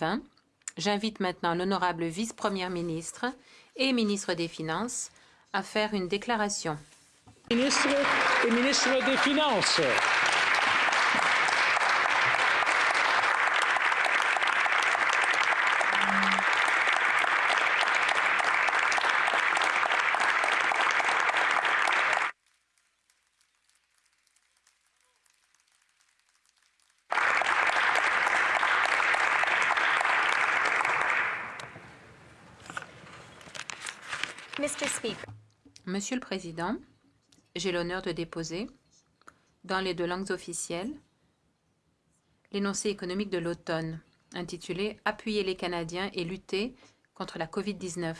2020. J'invite maintenant l'honorable vice-première ministre et ministre des Finances à faire une déclaration. Monsieur le Président, j'ai l'honneur de déposer, dans les deux langues officielles, l'énoncé économique de l'automne, intitulé « Appuyer les Canadiens et lutter contre la COVID-19 ».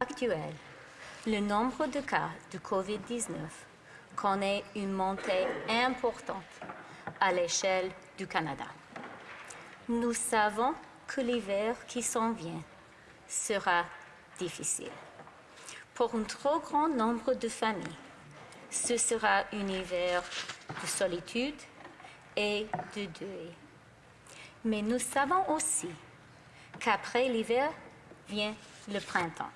Actuel, le nombre de cas de COVID-19 connaît une montée importante à l'échelle du Canada. Nous savons que l'hiver qui s'en vient sera difficile. Pour un trop grand nombre de familles, ce sera un hiver de solitude et de deuil. Mais nous savons aussi qu'après l'hiver vient le printemps.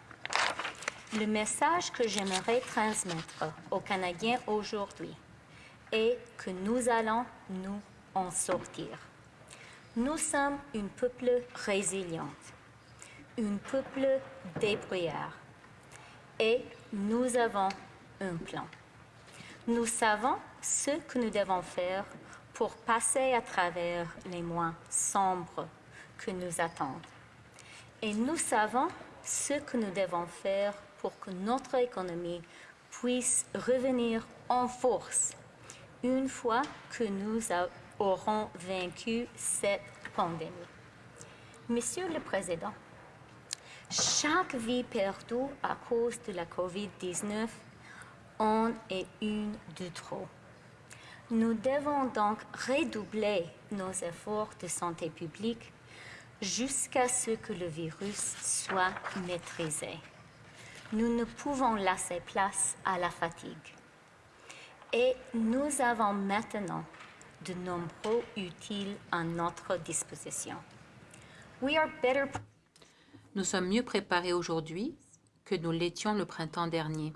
Le message que j'aimerais transmettre aux Canadiens aujourd'hui est que nous allons nous en sortir. Nous sommes un peuple résilient, un peuple débrouillard et nous avons un plan. Nous savons ce que nous devons faire pour passer à travers les mois sombres que nous attendent. Et nous savons ce que nous devons faire pour que notre économie puisse revenir en force une fois que nous aurons vaincu cette pandémie. Monsieur le Président, chaque vie perdue à cause de la COVID-19 en est une de trop. Nous devons donc redoubler nos efforts de santé publique jusqu'à ce que le virus soit maîtrisé. Nous ne pouvons laisser place à la fatigue. Et nous avons maintenant de nombreux utiles à notre disposition. We are better nous sommes mieux préparés aujourd'hui que nous l'étions le printemps dernier.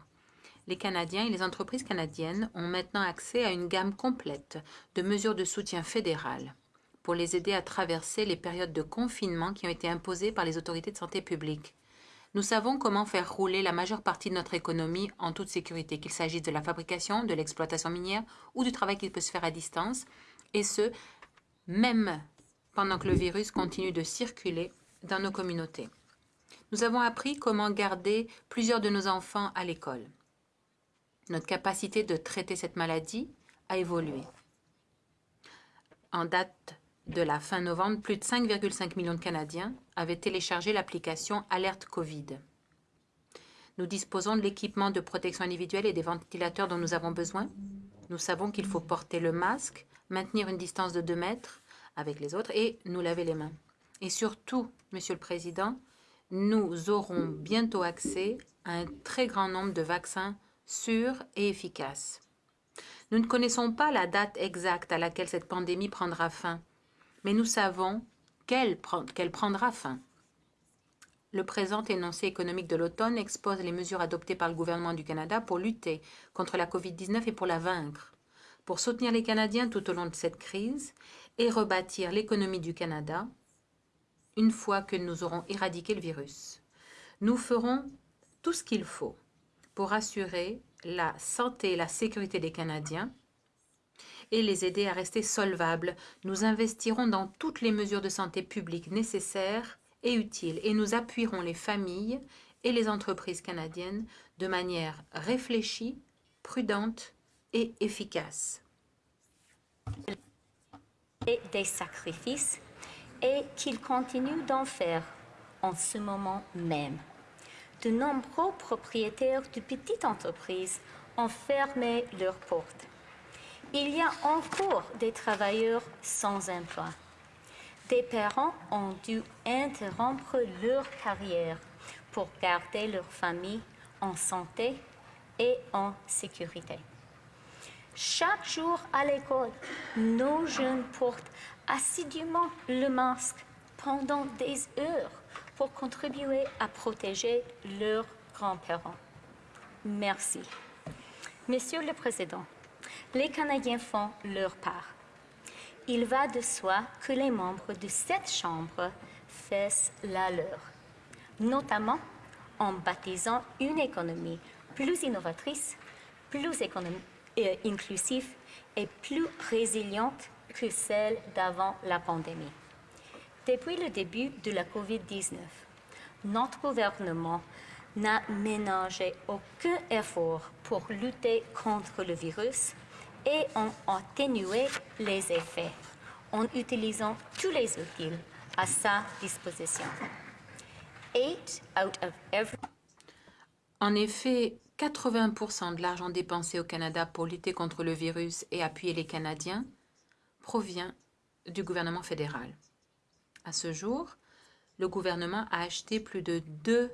Les Canadiens et les entreprises canadiennes ont maintenant accès à une gamme complète de mesures de soutien fédéral pour les aider à traverser les périodes de confinement qui ont été imposées par les autorités de santé publique. Nous savons comment faire rouler la majeure partie de notre économie en toute sécurité, qu'il s'agisse de la fabrication, de l'exploitation minière ou du travail qui peut se faire à distance, et ce, même pendant que le virus continue de circuler dans nos communautés. Nous avons appris comment garder plusieurs de nos enfants à l'école. Notre capacité de traiter cette maladie a évolué. En date de la fin novembre, plus de 5,5 millions de Canadiens avaient téléchargé l'application Alerte Covid. Nous disposons de l'équipement de protection individuelle et des ventilateurs dont nous avons besoin. Nous savons qu'il faut porter le masque, maintenir une distance de 2 mètres avec les autres et nous laver les mains. Et surtout, Monsieur le Président, nous aurons bientôt accès à un très grand nombre de vaccins sûrs et efficaces. Nous ne connaissons pas la date exacte à laquelle cette pandémie prendra fin, mais nous savons qu'elle prendra fin. Le présent énoncé économique de l'automne expose les mesures adoptées par le gouvernement du Canada pour lutter contre la COVID-19 et pour la vaincre, pour soutenir les Canadiens tout au long de cette crise et rebâtir l'économie du Canada une fois que nous aurons éradiqué le virus. Nous ferons tout ce qu'il faut pour assurer la santé et la sécurité des Canadiens et les aider à rester solvables. Nous investirons dans toutes les mesures de santé publique nécessaires et utiles et nous appuierons les familles et les entreprises canadiennes de manière réfléchie, prudente et efficace. Et des sacrifices et qu'ils continuent d'en faire en ce moment même. De nombreux propriétaires de petites entreprises ont fermé leurs portes. Il y a encore des travailleurs sans emploi. Des parents ont dû interrompre leur carrière pour garder leur famille en santé et en sécurité. Chaque jour à l'école, nos jeunes portent assidûment le masque pendant des heures pour contribuer à protéger leurs grands-parents. Merci. Monsieur le Président, les Canadiens font leur part. Il va de soi que les membres de cette Chambre fassent la leur, notamment en baptisant une économie plus innovatrice, plus euh, inclusive et plus résiliente que celle d'avant la pandémie. Depuis le début de la COVID-19, notre gouvernement n'a ménagé aucun effort pour lutter contre le virus et ont atténué les effets en utilisant tous les outils à sa disposition. En effet, 80% de l'argent dépensé au Canada pour lutter contre le virus et appuyer les Canadiens provient du gouvernement fédéral. À ce jour, le gouvernement a acheté plus de 2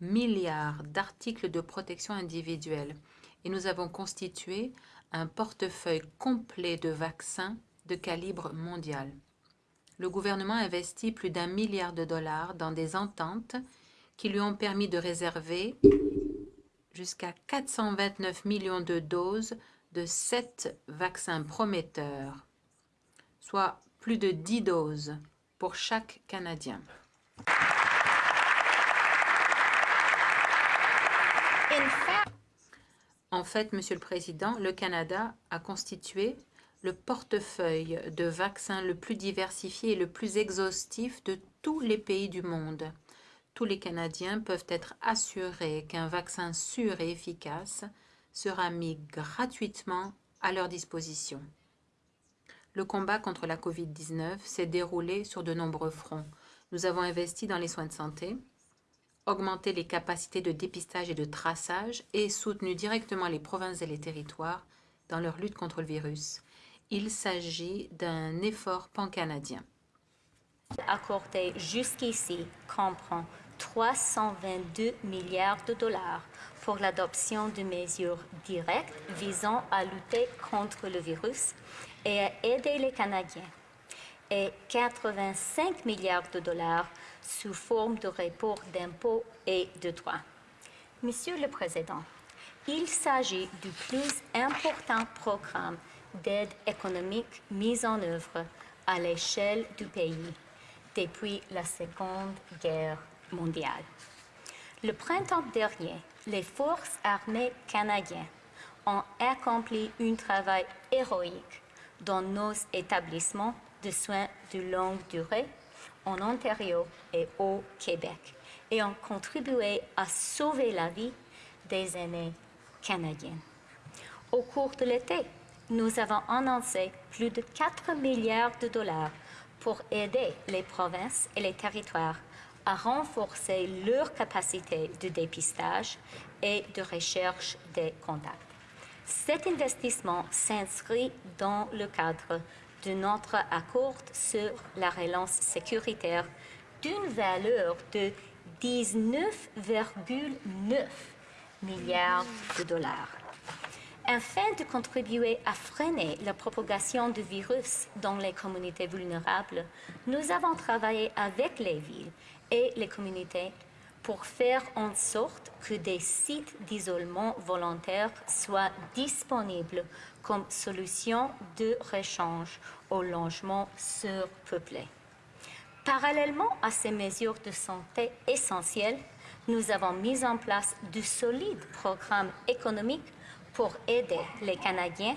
milliards d'articles de protection individuelle et nous avons constitué un portefeuille complet de vaccins de calibre mondial. Le gouvernement a investi plus d'un milliard de dollars dans des ententes qui lui ont permis de réserver jusqu'à 429 millions de doses de sept vaccins prometteurs, soit plus de 10 doses pour chaque Canadien. En fait, Monsieur le Président, le Canada a constitué le portefeuille de vaccins le plus diversifié et le plus exhaustif de tous les pays du monde. Tous les Canadiens peuvent être assurés qu'un vaccin sûr et efficace sera mis gratuitement à leur disposition. Le combat contre la COVID-19 s'est déroulé sur de nombreux fronts. Nous avons investi dans les soins de santé, augmenter les capacités de dépistage et de traçage et soutenu directement les provinces et les territoires dans leur lutte contre le virus. Il s'agit d'un effort pan-canadien. Accordé jusqu'ici comprend 322 milliards de dollars pour l'adoption de mesures directes visant à lutter contre le virus et à aider les Canadiens et 85 milliards de dollars sous forme de report d'impôts et de droits. Monsieur le Président, il s'agit du plus important programme d'aide économique mis en œuvre à l'échelle du pays depuis la Seconde Guerre mondiale. Le printemps dernier, les forces armées canadiennes ont accompli un travail héroïque dans nos établissements de soins de longue durée en Ontario et au Québec et ont contribué à sauver la vie des aînés canadiens. Au cours de l'été, nous avons annoncé plus de 4 milliards de dollars pour aider les provinces et les territoires à renforcer leur capacité de dépistage et de recherche des contacts. Cet investissement s'inscrit dans le cadre de notre accord sur la relance sécuritaire d'une valeur de 19,9 milliards de dollars. Afin de contribuer à freiner la propagation du virus dans les communautés vulnérables, nous avons travaillé avec les villes et les communautés pour faire en sorte que des sites d'isolement volontaire soient disponibles comme solution de rechange au logement surpeuplé. Parallèlement à ces mesures de santé essentielles, nous avons mis en place de solides programmes économiques pour aider les Canadiens,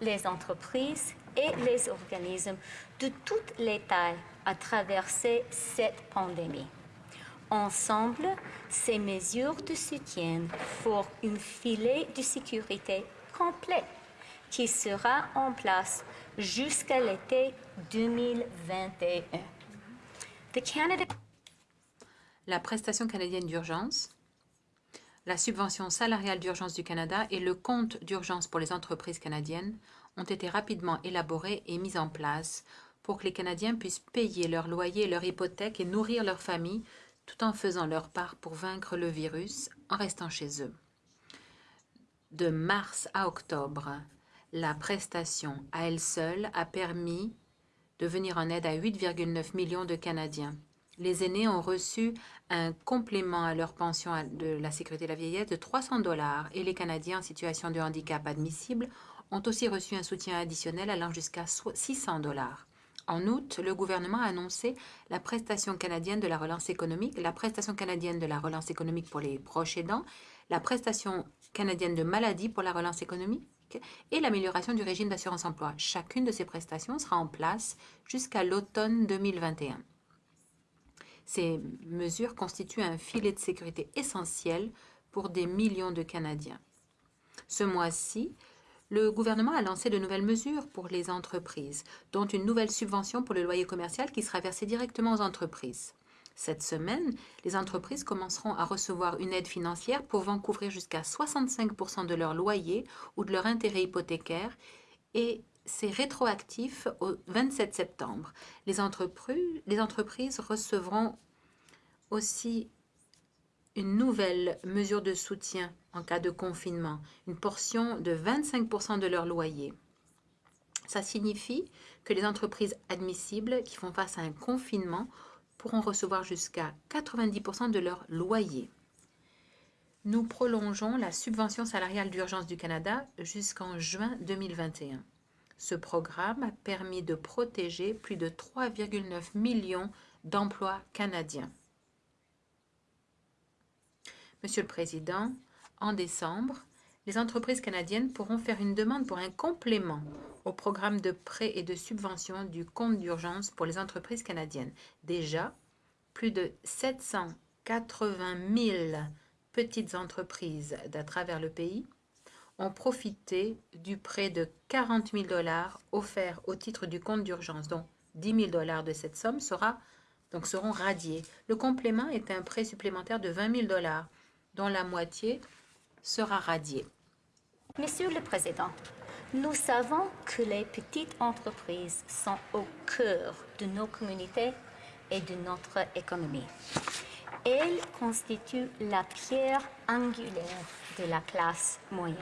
les entreprises et les organismes de toutes les tailles à traverser cette pandémie. Ensemble, ces mesures de soutien forment un filet de sécurité complet qui sera en place jusqu'à l'été 2021. La prestation canadienne d'urgence, la subvention salariale d'urgence du Canada et le compte d'urgence pour les entreprises canadiennes ont été rapidement élaborés et mis en place pour que les Canadiens puissent payer leur loyer, leur hypothèque et nourrir leur famille tout en faisant leur part pour vaincre le virus en restant chez eux. De mars à octobre, la prestation à elle seule a permis de venir en aide à 8,9 millions de Canadiens. Les aînés ont reçu un complément à leur pension de la sécurité de la vieillesse de 300 dollars et les Canadiens en situation de handicap admissible ont aussi reçu un soutien additionnel allant jusqu'à 600 dollars. En août, le gouvernement a annoncé la prestation canadienne de la relance économique, la prestation canadienne de la relance économique pour les proches aidants, la prestation canadienne de maladie pour la relance économique et l'amélioration du régime d'assurance emploi. Chacune de ces prestations sera en place jusqu'à l'automne 2021. Ces mesures constituent un filet de sécurité essentiel pour des millions de Canadiens. Ce mois-ci, le gouvernement a lancé de nouvelles mesures pour les entreprises, dont une nouvelle subvention pour le loyer commercial qui sera versée directement aux entreprises. Cette semaine, les entreprises commenceront à recevoir une aide financière pouvant couvrir jusqu'à 65% de leur loyer ou de leur intérêt hypothécaire et c'est rétroactif au 27 septembre. Les entreprises, les entreprises recevront aussi une nouvelle mesure de soutien en cas de confinement, une portion de 25% de leur loyer. Ça signifie que les entreprises admissibles qui font face à un confinement pourront recevoir jusqu'à 90% de leur loyer. Nous prolongeons la subvention salariale d'urgence du Canada jusqu'en juin 2021. Ce programme a permis de protéger plus de 3,9 millions d'emplois canadiens. Monsieur le Président, en décembre, les entreprises canadiennes pourront faire une demande pour un complément au programme de prêts et de subventions du compte d'urgence pour les entreprises canadiennes. Déjà, plus de 780 000 petites entreprises d'à travers le pays ont profité du prêt de 40 000 dollars offert au titre du compte d'urgence, dont 10 000 dollars de cette somme sera, donc seront radiés. Le complément est un prêt supplémentaire de 20 000 dollars, dont la moitié sera radiée. Monsieur le Président, nous savons que les petites entreprises sont au cœur de nos communautés et de notre économie. Elles constituent la pierre angulaire de la classe moyenne.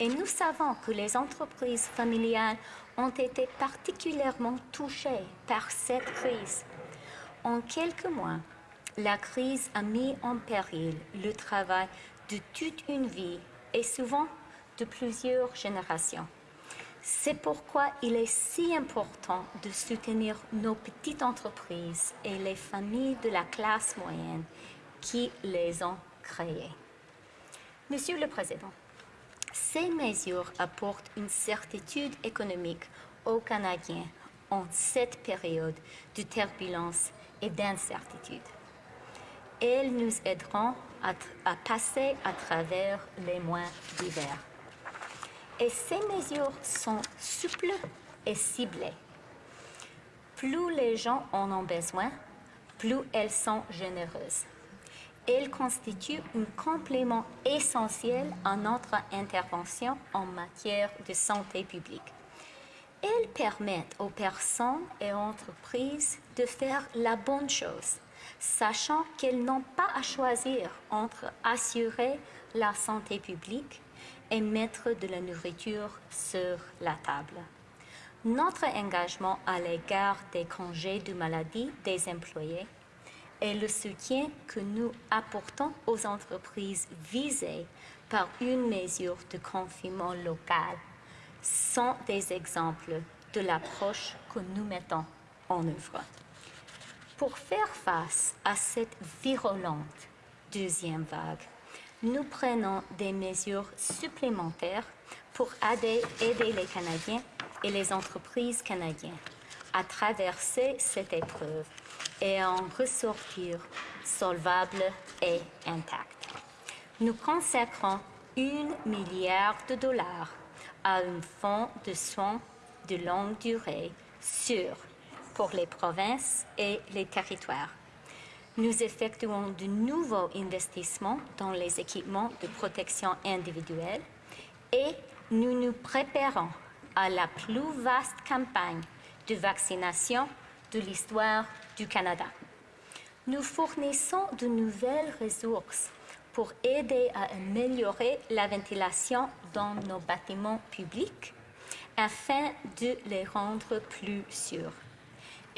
Et nous savons que les entreprises familiales ont été particulièrement touchées par cette crise. En quelques mois, la crise a mis en péril le travail de toute une vie et souvent de plusieurs générations. C'est pourquoi il est si important de soutenir nos petites entreprises et les familles de la classe moyenne qui les ont créées. Monsieur le Président, ces mesures apportent une certitude économique aux Canadiens en cette période de turbulence et d'incertitude. Elles nous aideront à, passer à travers les mois d'hiver. Et ces mesures sont souples et ciblées. Plus les gens en ont besoin, plus elles sont généreuses. Elles constituent un complément essentiel à notre intervention en matière de santé publique. Elles permettent aux personnes et entreprises de faire la bonne chose sachant qu'elles n'ont pas à choisir entre assurer la santé publique et mettre de la nourriture sur la table. Notre engagement à l'égard des congés de maladie des employés et le soutien que nous apportons aux entreprises visées par une mesure de confinement local sont des exemples de l'approche que nous mettons en œuvre. Pour faire face à cette virulente deuxième vague, nous prenons des mesures supplémentaires pour aider, les Canadiens et les entreprises canadiennes à traverser cette épreuve et à en ressortir solvables et intacts. Nous consacrons un milliard de dollars à un fonds de soins de longue durée sur pour les provinces et les territoires. Nous effectuons de nouveaux investissements dans les équipements de protection individuelle et nous nous préparons à la plus vaste campagne de vaccination de l'histoire du Canada. Nous fournissons de nouvelles ressources pour aider à améliorer la ventilation dans nos bâtiments publics afin de les rendre plus sûrs.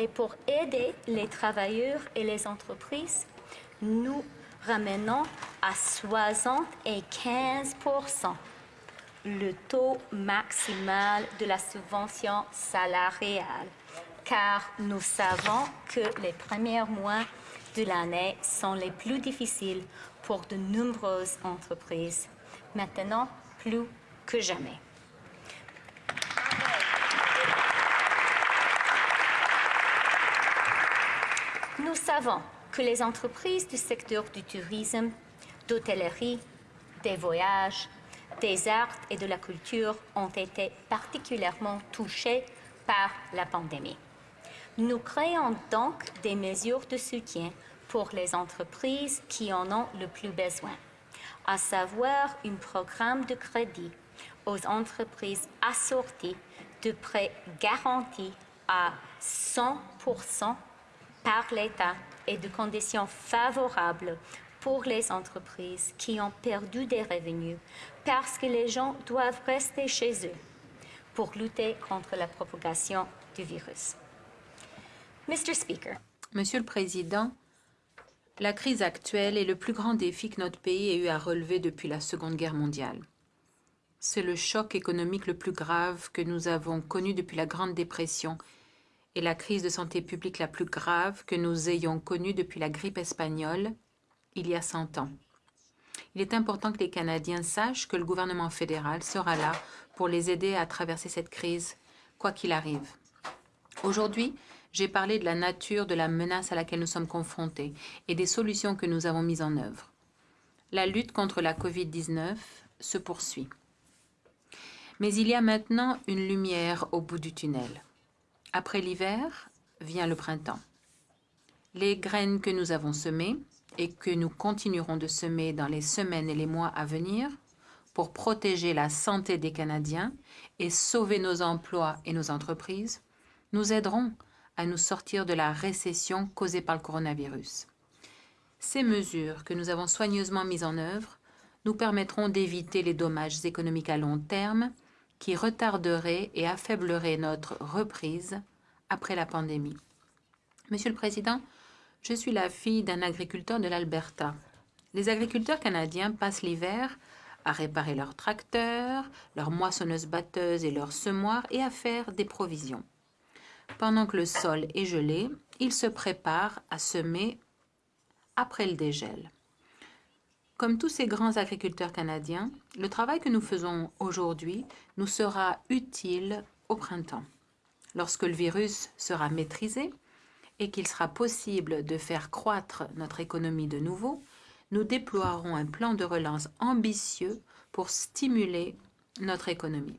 Et pour aider les travailleurs et les entreprises, nous ramenons à 75% le taux maximal de la subvention salariale, car nous savons que les premiers mois de l'année sont les plus difficiles pour de nombreuses entreprises, maintenant plus que jamais. Nous savons que les entreprises du secteur du tourisme, d'hôtellerie, des voyages, des arts et de la culture ont été particulièrement touchées par la pandémie. Nous créons donc des mesures de soutien pour les entreprises qui en ont le plus besoin, à savoir un programme de crédit aux entreprises assorties de prêts garantis à 100 par l'État et de conditions favorables pour les entreprises qui ont perdu des revenus parce que les gens doivent rester chez eux pour lutter contre la propagation du virus. Mr. Speaker. Monsieur le Président, la crise actuelle est le plus grand défi que notre pays ait eu à relever depuis la Seconde Guerre mondiale. C'est le choc économique le plus grave que nous avons connu depuis la Grande Dépression et la crise de santé publique la plus grave que nous ayons connue depuis la grippe espagnole il y a 100 ans. Il est important que les Canadiens sachent que le gouvernement fédéral sera là pour les aider à traverser cette crise, quoi qu'il arrive. Aujourd'hui, j'ai parlé de la nature de la menace à laquelle nous sommes confrontés et des solutions que nous avons mises en œuvre. La lutte contre la COVID-19 se poursuit. Mais il y a maintenant une lumière au bout du tunnel. Après l'hiver vient le printemps. Les graines que nous avons semées et que nous continuerons de semer dans les semaines et les mois à venir pour protéger la santé des Canadiens et sauver nos emplois et nos entreprises, nous aideront à nous sortir de la récession causée par le coronavirus. Ces mesures que nous avons soigneusement mises en œuvre nous permettront d'éviter les dommages économiques à long terme qui retarderait et affaiblirait notre reprise après la pandémie. Monsieur le Président, je suis la fille d'un agriculteur de l'Alberta. Les agriculteurs canadiens passent l'hiver à réparer leurs tracteurs, leurs moissonneuses-batteuses et leurs semoirs et à faire des provisions. Pendant que le sol est gelé, ils se préparent à semer après le dégel. Comme tous ces grands agriculteurs canadiens, le travail que nous faisons aujourd'hui nous sera utile au printemps. Lorsque le virus sera maîtrisé et qu'il sera possible de faire croître notre économie de nouveau, nous déploierons un plan de relance ambitieux pour stimuler notre économie.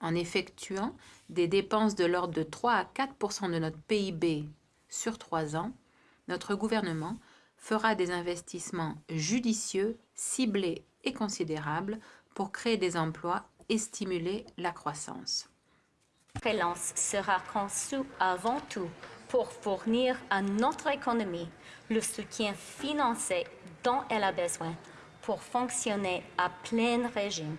En effectuant des dépenses de l'ordre de 3 à 4 de notre PIB sur trois ans, notre gouvernement fera des investissements judicieux, ciblés et considérables pour créer des emplois et stimuler la croissance. La relance sera conçue avant tout pour fournir à notre économie le soutien financier dont elle a besoin pour fonctionner à plein régime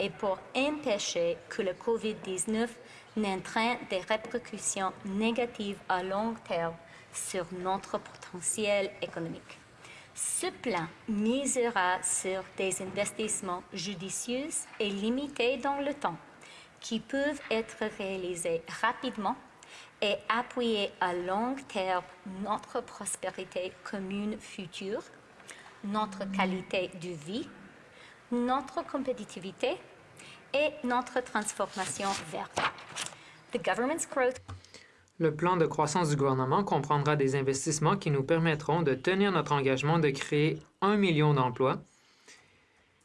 et pour empêcher que le COVID-19 n'entraîne des répercussions négatives à long terme sur notre potentiel économique. Ce plan misera sur des investissements judicieux et limités dans le temps, qui peuvent être réalisés rapidement et appuyer à long terme notre prospérité commune future, notre qualité de vie, notre compétitivité et notre transformation verte. The government's growth le plan de croissance du gouvernement comprendra des investissements qui nous permettront de tenir notre engagement de créer un million d'emplois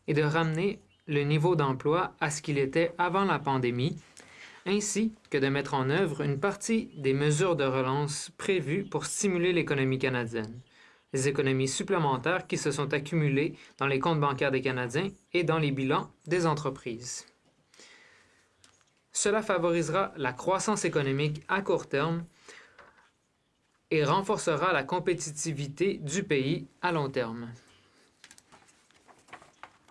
et de ramener le niveau d'emploi à ce qu'il était avant la pandémie, ainsi que de mettre en œuvre une partie des mesures de relance prévues pour stimuler l'économie canadienne, les économies supplémentaires qui se sont accumulées dans les comptes bancaires des Canadiens et dans les bilans des entreprises. Cela favorisera la croissance économique à court terme et renforcera la compétitivité du pays à long terme.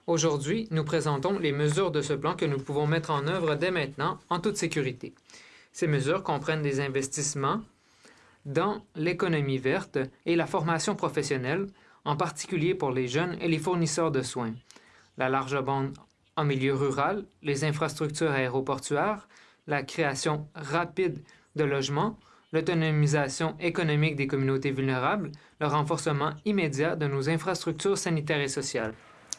Aujourd'hui, nous présentons les mesures de ce plan que nous pouvons mettre en œuvre dès maintenant en toute sécurité. Ces mesures comprennent des investissements dans l'économie verte et la formation professionnelle, en particulier pour les jeunes et les fournisseurs de soins, la large bande en milieu rural, les infrastructures aéroportuaires, la création rapide de logements, l'autonomisation économique des communautés vulnérables, le renforcement immédiat de nos infrastructures sanitaires et sociales.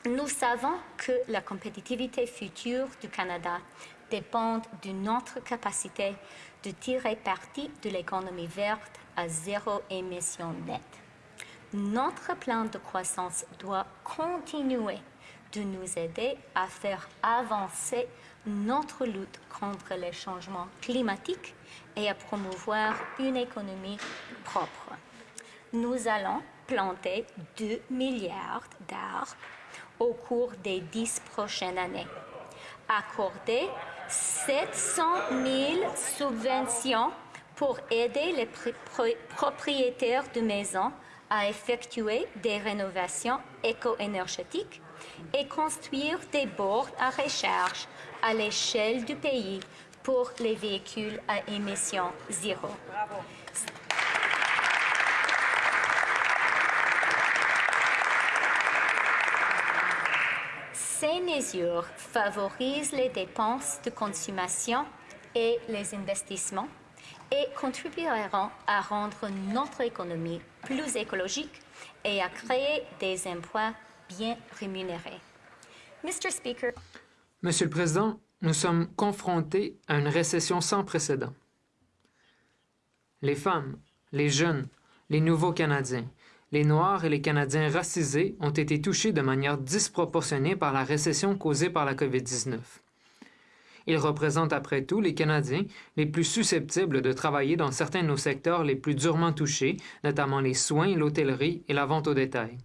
Nous savons que la compétitivité future du Canada dépend de notre capacité de tirer parti de l'économie verte à zéro émission nette. Notre plan de croissance doit continuer de nous aider à faire avancer notre lutte contre les changements climatiques et à promouvoir une économie propre. Nous allons planter 2 milliards d'arbres au cours des 10 prochaines années, accorder 700 000 subventions pour aider les propriétaires de maisons à effectuer des rénovations éco-énergétiques et construire des bornes à recharge à l'échelle du pays pour les véhicules à émissions zéro. Ces mesures favorisent les dépenses de consommation et les investissements et contribueront à rendre notre économie plus écologique et à créer des emplois bien rémunérés. Monsieur le Président, nous sommes confrontés à une récession sans précédent. Les femmes, les jeunes, les nouveaux Canadiens, les Noirs et les Canadiens racisés ont été touchés de manière disproportionnée par la récession causée par la COVID-19. Ils représentent après tout les Canadiens les plus susceptibles de travailler dans certains de nos secteurs les plus durement touchés, notamment les soins, l'hôtellerie et la vente au détail.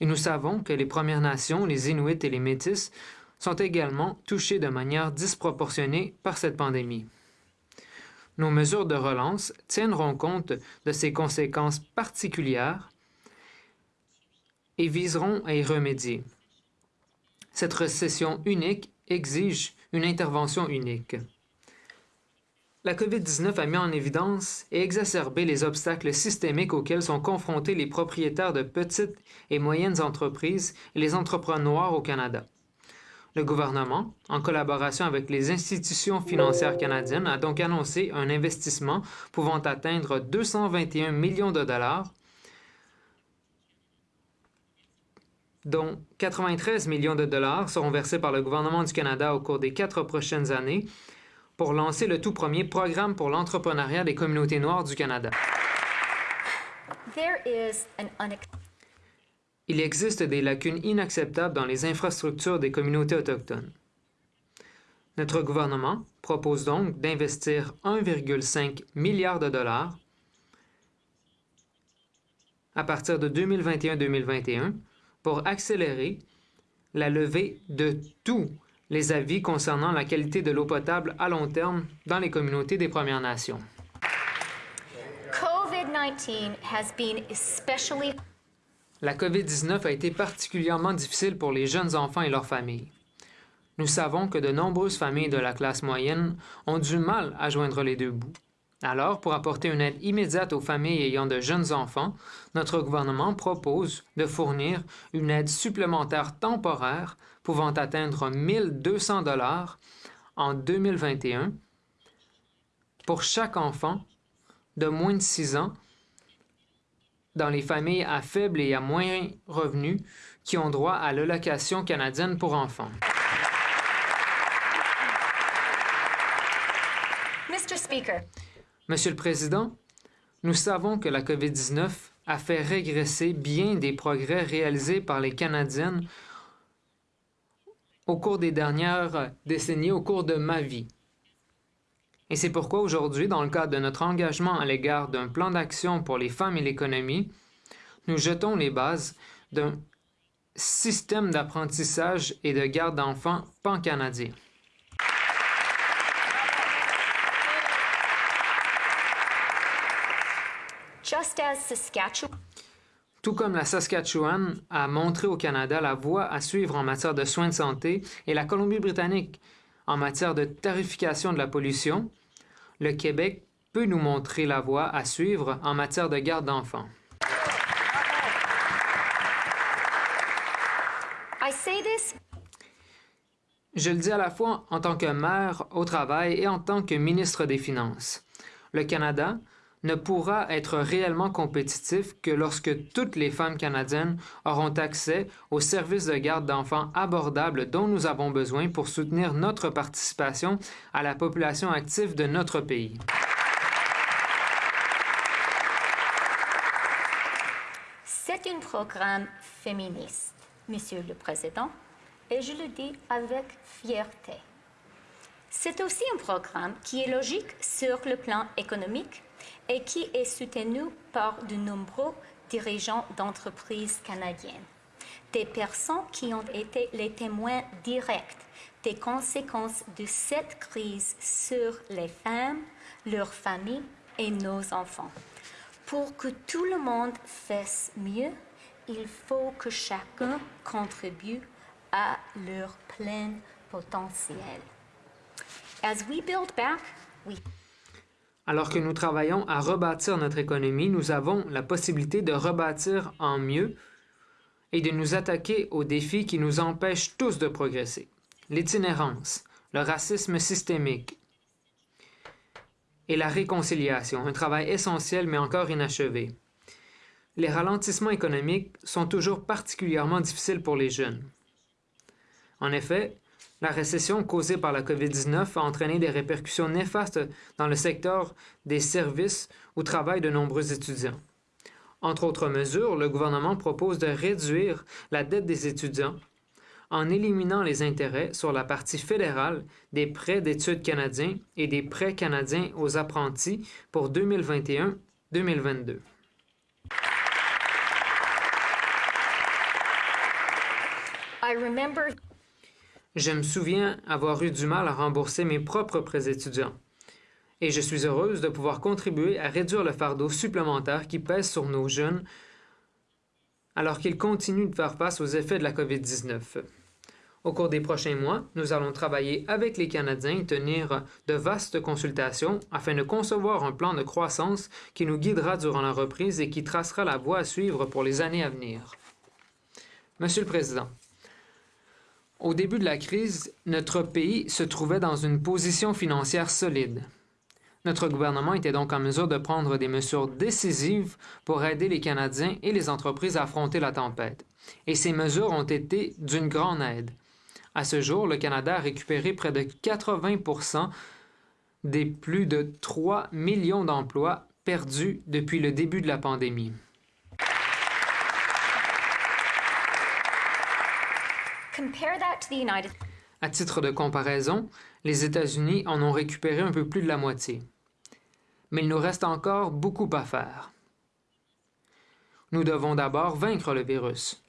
Et nous savons que les Premières Nations, les Inuits et les Métis sont également touchés de manière disproportionnée par cette pandémie. Nos mesures de relance tiendront compte de ces conséquences particulières et viseront à y remédier. Cette récession unique exige une intervention unique. La COVID-19 a mis en évidence et exacerbé les obstacles systémiques auxquels sont confrontés les propriétaires de petites et moyennes entreprises et les entrepreneurs au Canada. Le gouvernement, en collaboration avec les institutions financières canadiennes, a donc annoncé un investissement pouvant atteindre 221 millions de dollars, dont 93 millions de dollars seront versés par le gouvernement du Canada au cours des quatre prochaines années pour lancer le tout premier programme pour l'entrepreneuriat des communautés noires du Canada. Il existe des lacunes inacceptables dans les infrastructures des communautés autochtones. Notre gouvernement propose donc d'investir 1,5 milliard de dollars à partir de 2021-2021 pour accélérer la levée de tous les avis concernant la qualité de l'eau potable à long terme dans les communautés des Premières Nations. La COVID-19 a été particulièrement difficile pour les jeunes enfants et leurs familles. Nous savons que de nombreuses familles de la classe moyenne ont du mal à joindre les deux bouts. Alors, pour apporter une aide immédiate aux familles ayant de jeunes enfants, notre gouvernement propose de fournir une aide supplémentaire temporaire pouvant atteindre 1200 dollars en 2021 pour chaque enfant de moins de 6 ans dans les familles à faible et à moyen revenu qui ont droit à l'allocation canadienne pour enfants. Monsieur le Président, nous savons que la COVID-19 a fait régresser bien des progrès réalisés par les Canadiennes au cours des dernières décennies, au cours de ma vie. Et c'est pourquoi aujourd'hui, dans le cadre de notre engagement à l'égard d'un plan d'action pour les femmes et l'économie, nous jetons les bases d'un système d'apprentissage et de garde d'enfants pan-canadien. Tout comme la Saskatchewan a montré au Canada la voie à suivre en matière de soins de santé et la Colombie-Britannique en matière de tarification de la pollution, le Québec peut nous montrer la voie à suivre en matière de garde d'enfants. I say this Je le dis à la fois en tant que maire au travail et en tant que ministre des Finances. Le Canada ne pourra être réellement compétitif que lorsque toutes les femmes canadiennes auront accès aux services de garde d'enfants abordables dont nous avons besoin pour soutenir notre participation à la population active de notre pays. C'est un programme féministe, Monsieur le Président, et je le dis avec fierté. C'est aussi un programme qui est logique sur le plan économique et qui est soutenu par de nombreux dirigeants d'entreprises canadiennes. Des personnes qui ont été les témoins directs des conséquences de cette crise sur les femmes, leurs familles et nos enfants. Pour que tout le monde fasse mieux, il faut que chacun contribue à leur plein potentiel. As we build back, we Alors que nous travaillons à rebâtir notre économie, nous avons la possibilité de rebâtir en mieux et de nous attaquer aux défis qui nous empêchent tous de progresser. L'itinérance, le racisme systémique et la réconciliation, un travail essentiel mais encore inachevé. Les ralentissements économiques sont toujours particulièrement difficiles pour les jeunes. En effet, la récession causée par la COVID-19 a entraîné des répercussions néfastes dans le secteur des services au travail de nombreux étudiants. Entre autres mesures, le gouvernement propose de réduire la dette des étudiants en éliminant les intérêts sur la partie fédérale des prêts d'études canadiens et des prêts canadiens aux apprentis pour 2021-2022. I remember Je me souviens avoir eu du mal à rembourser mes propres prêts étudiants. Et je suis heureuse de pouvoir contribuer à réduire le fardeau supplémentaire qui pèse sur nos jeunes alors qu'ils continuent de faire face aux effets de la COVID-19. Au cours des prochains mois, nous allons travailler avec les Canadiens et tenir de vastes consultations afin de concevoir un plan de croissance qui nous guidera durant la reprise et qui tracera la voie à suivre pour les années à venir. Monsieur le Président, au début de la crise, notre pays se trouvait dans une position financière solide. Notre gouvernement était donc en mesure de prendre des mesures décisives pour aider les Canadiens et les entreprises à affronter la tempête. Et ces mesures ont été d'une grande aide. À ce jour, le Canada a récupéré près de 80% des plus de 3 millions d'emplois perdus depuis le début de la pandémie. À titre de comparaison, les États-Unis en ont récupéré un peu plus de la moitié. Mais il nous reste encore beaucoup à faire. Nous devons d'abord vaincre le virus.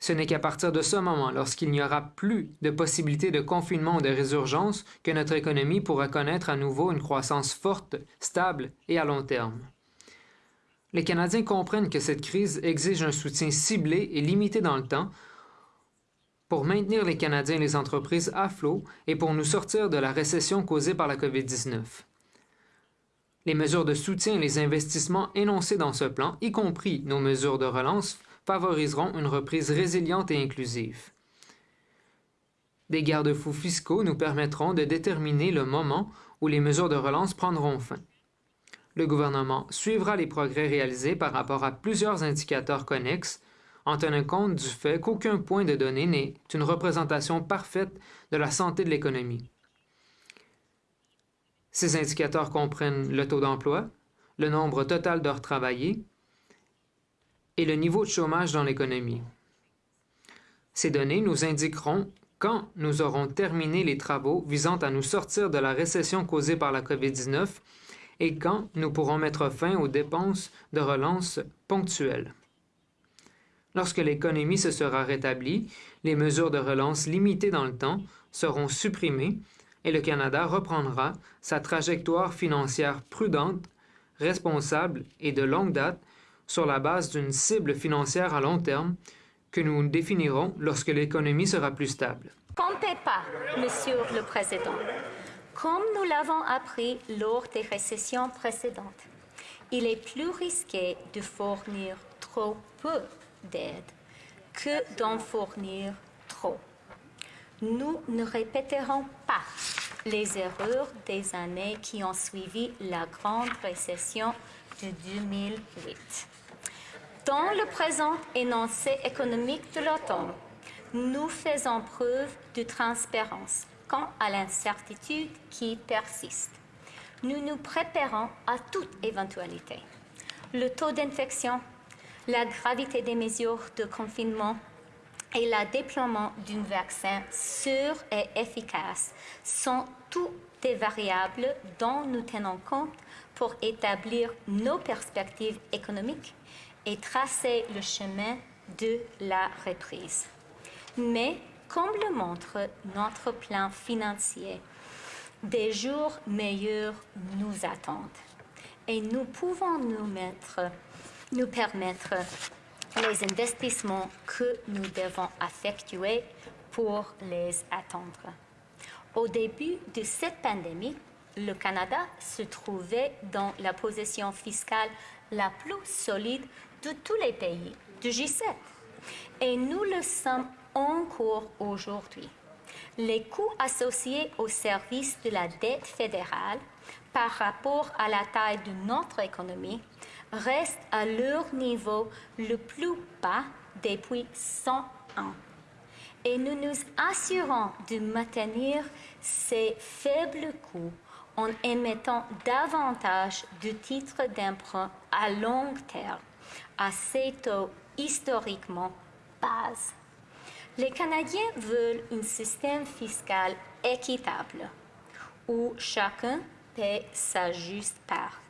Ce n'est qu'à partir de ce moment, lorsqu'il n'y aura plus de possibilité de confinement ou de résurgence, que notre économie pourra connaître à nouveau une croissance forte, stable et à long terme. Les Canadiens comprennent que cette crise exige un soutien ciblé et limité dans le temps pour maintenir les Canadiens et les entreprises à flot et pour nous sortir de la récession causée par la COVID-19. Les mesures de soutien et les investissements énoncés dans ce plan, y compris nos mesures de relance, favoriseront une reprise résiliente et inclusive. Des garde-fous fiscaux nous permettront de déterminer le moment où les mesures de relance prendront fin. Le gouvernement suivra les progrès réalisés par rapport à plusieurs indicateurs connexes en tenant compte du fait qu'aucun point de données n'est une représentation parfaite de la santé de l'économie. Ces indicateurs comprennent le taux d'emploi, le nombre total d'heures travaillées et le niveau de chômage dans l'économie. Ces données nous indiqueront quand nous aurons terminé les travaux visant à nous sortir de la récession causée par la COVID-19 et quand nous pourrons mettre fin aux dépenses de relance ponctuelles. Lorsque l'économie se sera rétablie, les mesures de relance limitées dans le temps seront supprimées et le Canada reprendra sa trajectoire financière prudente, responsable et de longue date sur la base d'une cible financière à long terme que nous définirons lorsque l'économie sera plus stable. Comptez pas, Monsieur le Président. Comme nous l'avons appris lors des récessions précédentes, il est plus risqué de fournir trop peu d'aide que d'en fournir trop. Nous ne répéterons pas les erreurs des années qui ont suivi la grande récession de 2008. Dans le présent énoncé économique de l'automne, nous faisons preuve de transparence quant à l'incertitude qui persiste. Nous nous préparons à toute éventualité. Le taux d'infection, la gravité des mesures de confinement et le déploiement d'un vaccin sûr et efficace sont tous des variables dont nous tenons compte pour établir nos perspectives économiques et tracer le chemin de la reprise. Mais, comme le montre notre plan financier, des jours meilleurs nous attendent et nous pouvons nous, mettre, nous permettre les investissements que nous devons effectuer pour les attendre. Au début de cette pandémie, le Canada se trouvait dans la position fiscale la plus solide de tous les pays du G7. Et nous le sommes encore aujourd'hui. Les coûts associés au service de la dette fédérale par rapport à la taille de notre économie restent à leur niveau le plus bas depuis 100 ans. Et nous nous assurons de maintenir ces faibles coûts en émettant davantage de titres d'emprunt à long terme à ces taux historiquement bas. Les Canadiens veulent un système fiscal équitable où chacun paie sa juste part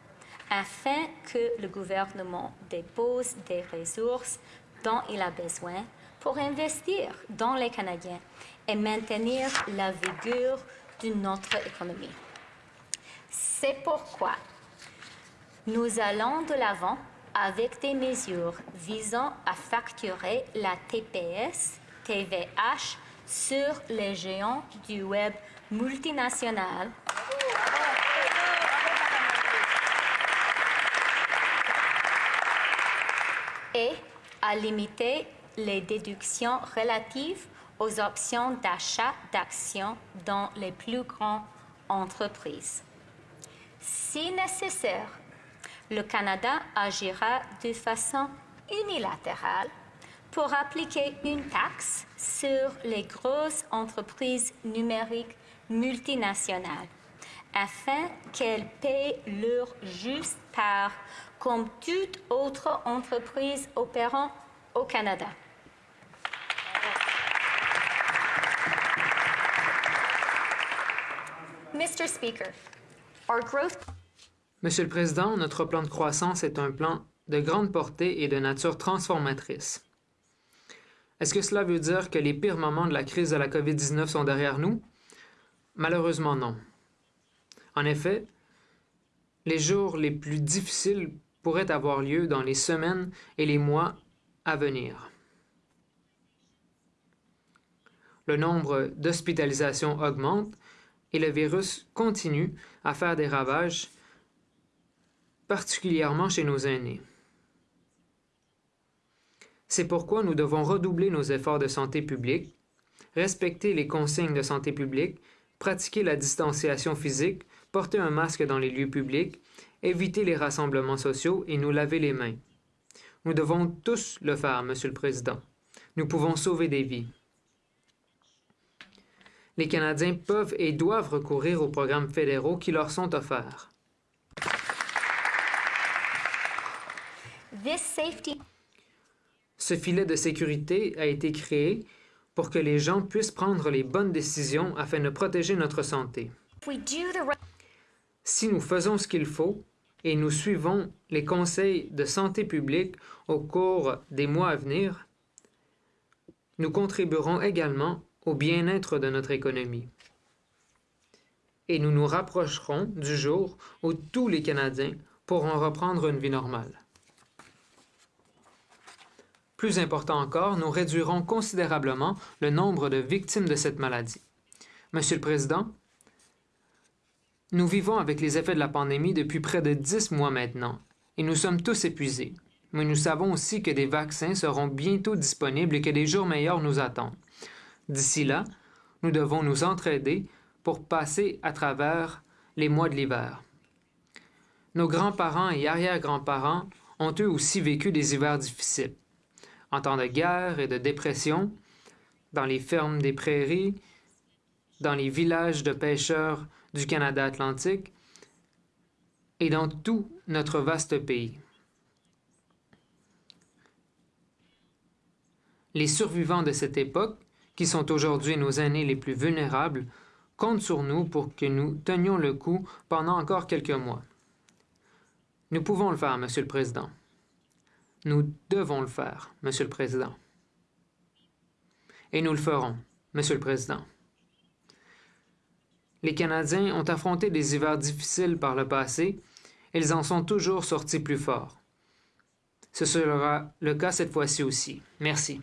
afin que le gouvernement dépose des ressources dont il a besoin pour investir dans les Canadiens et maintenir la vigueur de notre économie. C'est pourquoi nous allons de l'avant avec des mesures visant à facturer la TPS, TVH sur les géants du web multinational et à limiter les déductions relatives aux options d'achat d'actions dans les plus grandes entreprises. Si nécessaire, le Canada agira de façon unilatérale pour appliquer une taxe sur les grosses entreprises numériques multinationales afin qu'elles paient leur juste part comme toute autre entreprise opérant au Canada. Monsieur le Président, notre plan de croissance est un plan de grande portée et de nature transformatrice. Est-ce que cela veut dire que les pires moments de la crise de la COVID-19 sont derrière nous? Malheureusement non. En effet, les jours les plus difficiles pourraient avoir lieu dans les semaines et les mois à venir. Le nombre d'hospitalisations augmente et le virus continue à faire des ravages particulièrement chez nos aînés. C'est pourquoi nous devons redoubler nos efforts de santé publique, respecter les consignes de santé publique, pratiquer la distanciation physique, porter un masque dans les lieux publics, éviter les rassemblements sociaux et nous laver les mains. Nous devons tous le faire, Monsieur le Président. Nous pouvons sauver des vies. Les Canadiens peuvent et doivent recourir aux programmes fédéraux qui leur sont offerts. Ce filet de sécurité a été créé pour que les gens puissent prendre les bonnes décisions afin de protéger notre santé. Si nous faisons ce qu'il faut et nous suivons les conseils de santé publique au cours des mois à venir, nous contribuerons également au bien-être de notre économie. Et nous nous rapprocherons du jour où tous les Canadiens pourront reprendre une vie normale. Plus important encore, nous réduirons considérablement le nombre de victimes de cette maladie. Monsieur le Président, nous vivons avec les effets de la pandémie depuis près de dix mois maintenant, et nous sommes tous épuisés. Mais nous savons aussi que des vaccins seront bientôt disponibles et que des jours meilleurs nous attendent. D'ici là, nous devons nous entraider pour passer à travers les mois de l'hiver. Nos grands-parents et arrière-grands-parents ont eux aussi vécu des hivers difficiles. En temps de guerre et de dépression, dans les fermes des prairies, dans les villages de pêcheurs du Canada atlantique et dans tout notre vaste pays. Les survivants de cette époque, qui sont aujourd'hui nos aînés les plus vulnérables, comptent sur nous pour que nous tenions le coup pendant encore quelques mois. Nous pouvons le faire, Monsieur le Président. Nous devons le faire, Monsieur le Président. Et nous le ferons, Monsieur le Président. Les Canadiens ont affronté des hivers difficiles par le passé ils en sont toujours sortis plus forts. Ce sera le cas cette fois-ci aussi. Merci.